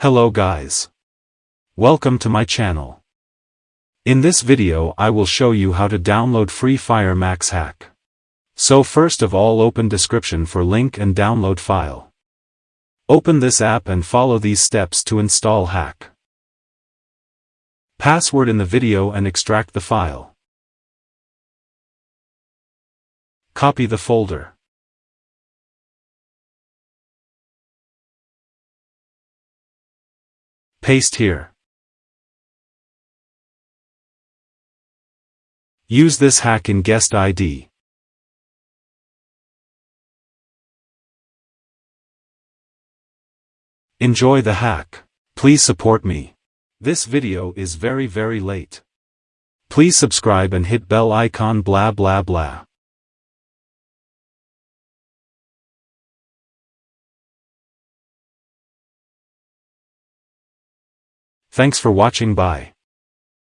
Hello guys. Welcome to my channel. In this video I will show you how to download Free Fire Max hack. So first of all open description for link and download file. Open this app and follow these steps to install hack. Password in the video and extract the file. Copy the folder. Paste here. Use this hack in guest ID. Enjoy the hack. Please support me. This video is very very late. Please subscribe and hit bell icon blah blah blah. Thanks for watching bye.